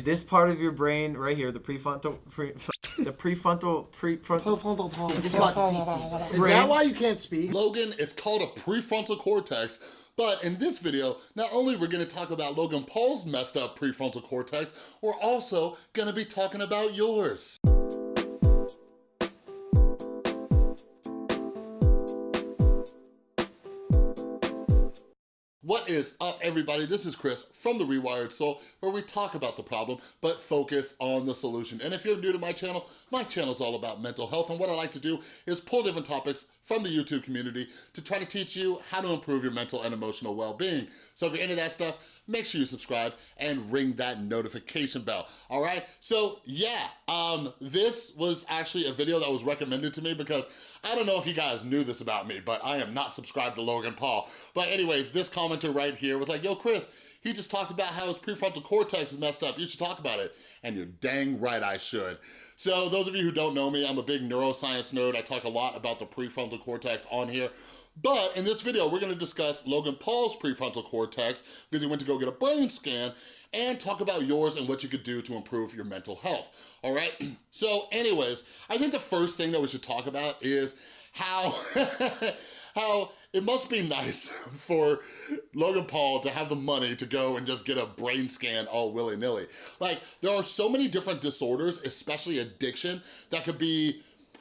This part of your brain right here, the prefrontal, pre, the prefrontal, prefrontal. Is that why you can't speak? Logan, it's called a prefrontal cortex, but in this video, not only we're gonna talk about Logan Paul's messed up prefrontal cortex, we're also gonna be talking about yours. What is up, everybody? This is Chris from The Rewired Soul, where we talk about the problem, but focus on the solution. And if you're new to my channel, my channel is all about mental health, and what I like to do is pull different topics from the YouTube community to try to teach you how to improve your mental and emotional well-being. So if you're into that stuff, make sure you subscribe and ring that notification bell, all right? So yeah, um, this was actually a video that was recommended to me because I don't know if you guys knew this about me, but I am not subscribed to Logan Paul. But anyways, this commenter right here was like, yo, Chris, he just talked about how his prefrontal cortex is messed up. You should talk about it. And you're dang right I should. So those of you who don't know me, I'm a big neuroscience nerd. I talk a lot about the prefrontal cortex on here. But in this video, we're gonna discuss Logan Paul's prefrontal cortex because he went to go get a brain scan and talk about yours and what you could do to improve your mental health, all right? So anyways, I think the first thing that we should talk about is how, how it must be nice for Logan Paul to have the money to go and just get a brain scan all willy-nilly. Like, there are so many different disorders, especially addiction, that could be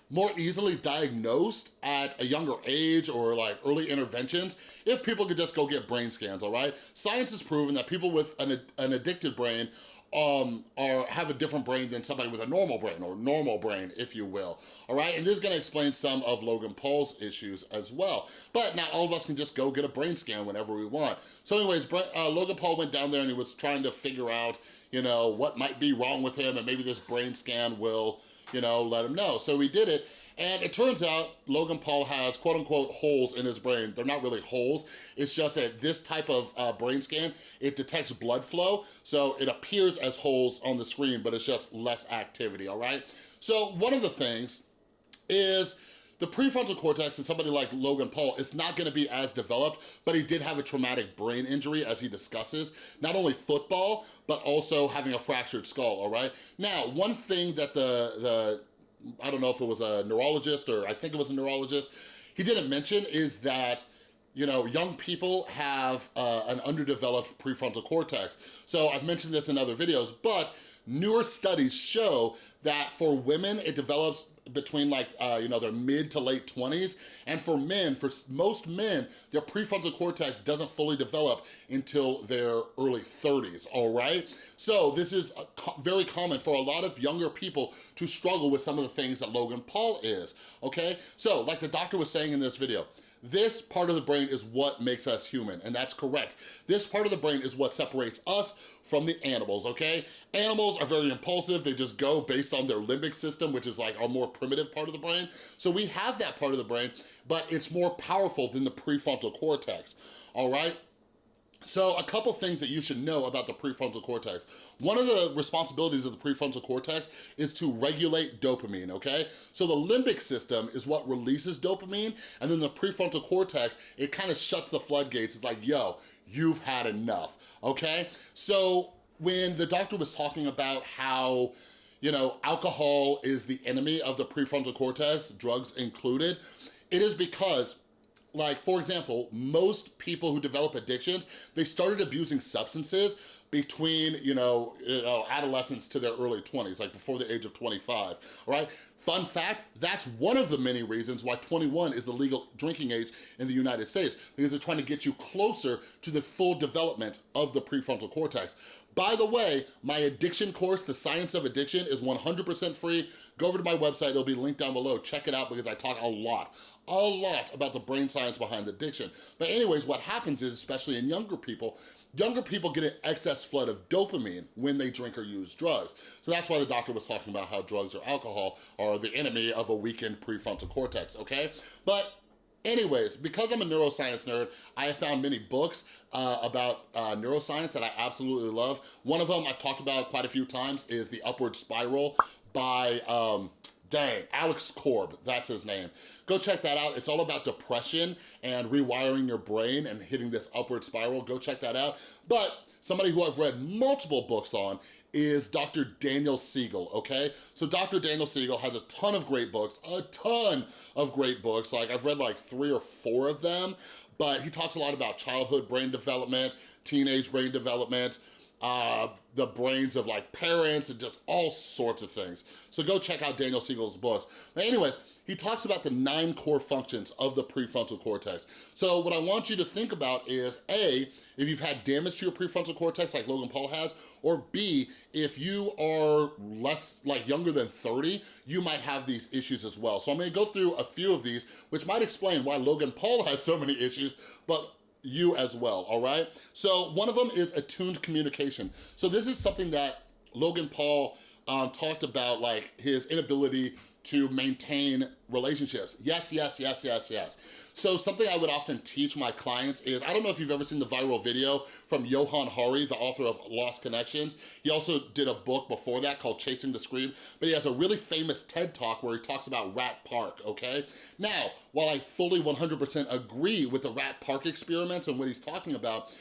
more easily diagnosed at a younger age or like early interventions if people could just go get brain scans, all right? Science has proven that people with an, an addicted brain um, or have a different brain than somebody with a normal brain or normal brain, if you will, all right? And this is gonna explain some of Logan Paul's issues as well. But not all of us can just go get a brain scan whenever we want. So anyways, uh, Logan Paul went down there and he was trying to figure out, you know, what might be wrong with him and maybe this brain scan will, you know, let him know. So he did it and it turns out Logan Paul has quote unquote holes in his brain. They're not really holes. It's just that this type of uh, brain scan, it detects blood flow. So it appears as holes on the screen, but it's just less activity, all right? So one of the things is the prefrontal cortex in somebody like Logan Paul is not gonna be as developed, but he did have a traumatic brain injury as he discusses. Not only football, but also having a fractured skull, all right? Now, one thing that the, the I don't know if it was a neurologist or I think it was a neurologist, he didn't mention is that you know, young people have uh, an underdeveloped prefrontal cortex. So I've mentioned this in other videos, but newer studies show that for women, it develops between like, uh, you know, their mid to late 20s. And for men, for most men, their prefrontal cortex doesn't fully develop until their early 30s, all right? So this is very common for a lot of younger people to struggle with some of the things that Logan Paul is, okay? So like the doctor was saying in this video, this part of the brain is what makes us human, and that's correct. This part of the brain is what separates us from the animals, okay? Animals are very impulsive. They just go based on their limbic system, which is like our more primitive part of the brain. So we have that part of the brain, but it's more powerful than the prefrontal cortex, all right? So a couple things that you should know about the prefrontal cortex. One of the responsibilities of the prefrontal cortex is to regulate dopamine, okay? So the limbic system is what releases dopamine, and then the prefrontal cortex, it kind of shuts the floodgates. It's like, yo, you've had enough, okay? So when the doctor was talking about how you know, alcohol is the enemy of the prefrontal cortex, drugs included, it is because like, for example, most people who develop addictions, they started abusing substances between, you know, you know, adolescence to their early 20s, like before the age of 25, all right? Fun fact, that's one of the many reasons why 21 is the legal drinking age in the United States, because they're trying to get you closer to the full development of the prefrontal cortex. By the way, my addiction course, The Science of Addiction, is 100% free. Go over to my website, it'll be linked down below. Check it out because I talk a lot, a lot about the brain science behind addiction. But anyways, what happens is, especially in younger people, younger people get an excess flood of dopamine when they drink or use drugs. So that's why the doctor was talking about how drugs or alcohol are the enemy of a weakened prefrontal cortex, okay? But Anyways, because I'm a neuroscience nerd, I have found many books uh, about uh, neuroscience that I absolutely love. One of them I've talked about quite a few times is The Upward Spiral by, um, dang, Alex Korb, that's his name. Go check that out. It's all about depression and rewiring your brain and hitting this upward spiral. Go check that out. But somebody who I've read multiple books on is Dr. Daniel Siegel, okay? So Dr. Daniel Siegel has a ton of great books, a ton of great books. Like I've read like three or four of them, but he talks a lot about childhood brain development, teenage brain development, uh, the brains of like parents and just all sorts of things. So go check out Daniel Siegel's books. But anyways, he talks about the nine core functions of the prefrontal cortex. So what I want you to think about is A, if you've had damage to your prefrontal cortex like Logan Paul has, or B, if you are less, like younger than 30, you might have these issues as well. So I'm gonna go through a few of these, which might explain why Logan Paul has so many issues, but you as well, all right? So one of them is attuned communication. So this is something that Logan Paul um, talked about, like his inability to maintain relationships. Yes, yes, yes, yes, yes. So something I would often teach my clients is, I don't know if you've ever seen the viral video from Johann Hari, the author of Lost Connections. He also did a book before that called Chasing the Scream, but he has a really famous TED Talk where he talks about Rat Park, okay? Now, while I fully 100% agree with the Rat Park experiments and what he's talking about,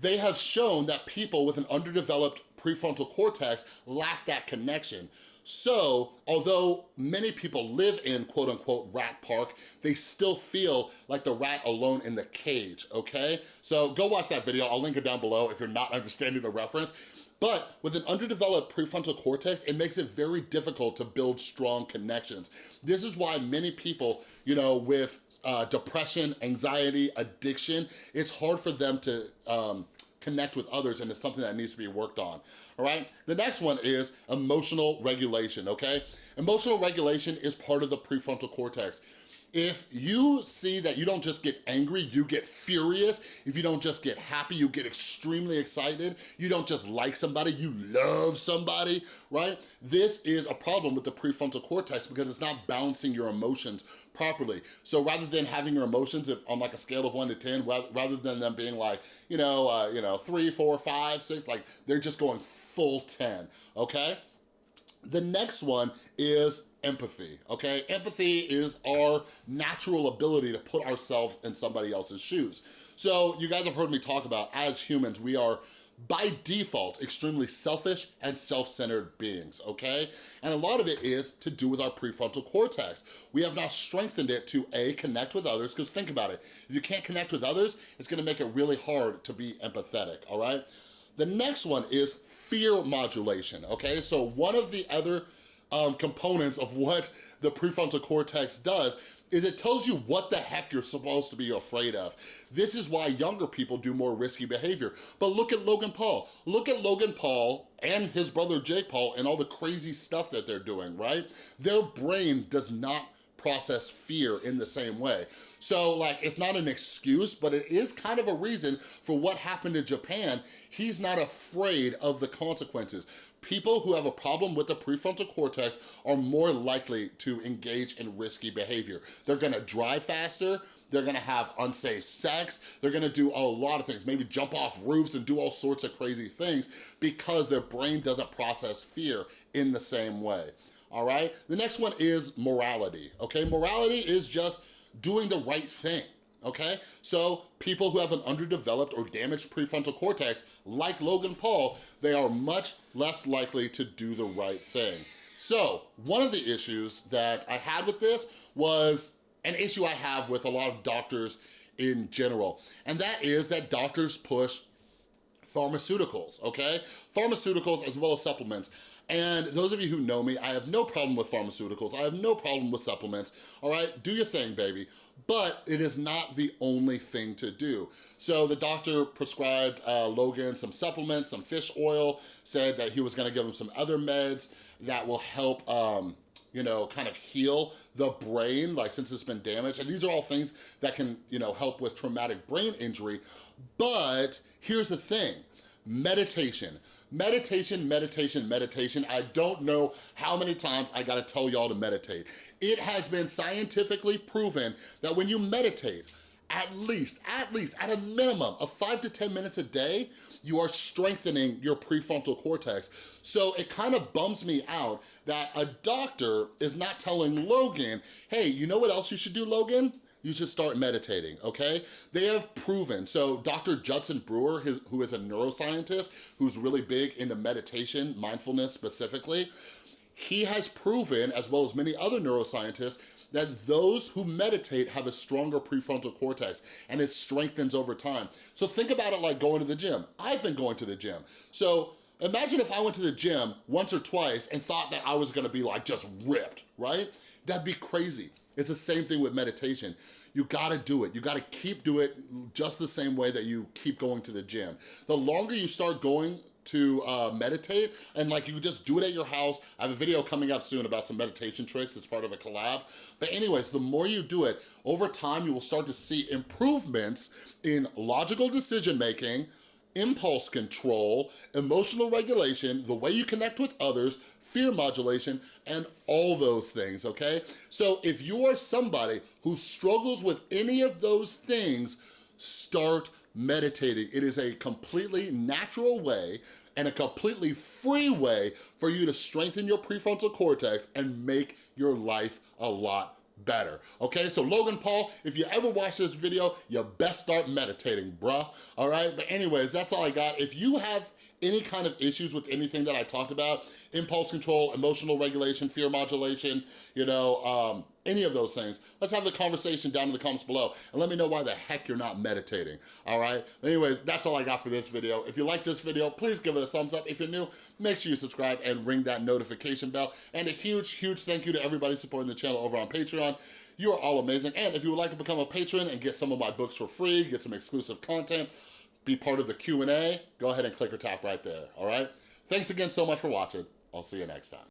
they have shown that people with an underdeveloped prefrontal cortex lack that connection. So, although many people live in quote unquote rat park, they still feel like the rat alone in the cage, okay? So go watch that video, I'll link it down below if you're not understanding the reference. But with an underdeveloped prefrontal cortex, it makes it very difficult to build strong connections. This is why many people, you know, with uh, depression, anxiety, addiction, it's hard for them to um, connect with others and it's something that needs to be worked on, all right? The next one is emotional regulation, okay? Emotional regulation is part of the prefrontal cortex. If you see that you don't just get angry, you get furious. If you don't just get happy, you get extremely excited. You don't just like somebody, you love somebody, right? This is a problem with the prefrontal cortex because it's not balancing your emotions properly. So rather than having your emotions if, on like a scale of one to 10, rather than them being like, you know, uh, you know, three, four, five, six, like they're just going full 10, okay? The next one is empathy, okay? Empathy is our natural ability to put ourselves in somebody else's shoes. So you guys have heard me talk about, as humans, we are by default, extremely selfish and self-centered beings, okay? And a lot of it is to do with our prefrontal cortex. We have not strengthened it to A, connect with others, because think about it, if you can't connect with others, it's gonna make it really hard to be empathetic, all right? The next one is fear modulation, okay? So one of the other um, components of what the prefrontal cortex does is it tells you what the heck you're supposed to be afraid of. This is why younger people do more risky behavior. But look at Logan Paul. Look at Logan Paul and his brother Jake Paul and all the crazy stuff that they're doing, right? Their brain does not process fear in the same way. So like, it's not an excuse, but it is kind of a reason for what happened in Japan. He's not afraid of the consequences. People who have a problem with the prefrontal cortex are more likely to engage in risky behavior. They're gonna drive faster, they're gonna have unsafe sex, they're gonna do a lot of things, maybe jump off roofs and do all sorts of crazy things because their brain doesn't process fear in the same way all right? The next one is morality, okay? Morality is just doing the right thing, okay? So people who have an underdeveloped or damaged prefrontal cortex, like Logan Paul, they are much less likely to do the right thing. So one of the issues that I had with this was an issue I have with a lot of doctors in general, and that is that doctors push pharmaceuticals, okay? Pharmaceuticals as well as supplements. And those of you who know me, I have no problem with pharmaceuticals. I have no problem with supplements, all right? Do your thing, baby. But it is not the only thing to do. So the doctor prescribed uh, Logan some supplements, some fish oil, said that he was gonna give him some other meds that will help um, you know, kind of heal the brain, like since it's been damaged. And these are all things that can, you know, help with traumatic brain injury. But here's the thing, meditation. Meditation, meditation, meditation. I don't know how many times I gotta tell y'all to meditate. It has been scientifically proven that when you meditate, at least, at least, at a minimum of five to 10 minutes a day, you are strengthening your prefrontal cortex. So it kind of bums me out that a doctor is not telling Logan, hey, you know what else you should do, Logan? You should start meditating, okay? They have proven, so Dr. Judson Brewer, his, who is a neuroscientist, who's really big into meditation, mindfulness specifically, he has proven, as well as many other neuroscientists, that those who meditate have a stronger prefrontal cortex and it strengthens over time. So think about it like going to the gym. I've been going to the gym. So imagine if I went to the gym once or twice and thought that I was gonna be like just ripped, right? That'd be crazy. It's the same thing with meditation. You gotta do it. You gotta keep doing it just the same way that you keep going to the gym. The longer you start going to uh, meditate and like you just do it at your house. I have a video coming up soon about some meditation tricks. It's part of a collab. But anyways, the more you do it, over time you will start to see improvements in logical decision making, impulse control, emotional regulation, the way you connect with others, fear modulation, and all those things, okay? So if you are somebody who struggles with any of those things, start meditating. It is a completely natural way and a completely free way for you to strengthen your prefrontal cortex and make your life a lot better, okay? So Logan Paul, if you ever watch this video, you best start meditating, bruh, all right? But anyways, that's all I got. If you have any kind of issues with anything that I talked about, impulse control, emotional regulation, fear modulation, you know, um, any of those things, let's have the conversation down in the comments below and let me know why the heck you're not meditating, all right? Anyways, that's all I got for this video. If you like this video, please give it a thumbs up. If you're new, make sure you subscribe and ring that notification bell. And a huge, huge thank you to everybody supporting the channel over on Patreon. You are all amazing. And if you would like to become a patron and get some of my books for free, get some exclusive content, be part of the Q&A, go ahead and click or tap right there, all right? Thanks again so much for watching. I'll see you next time.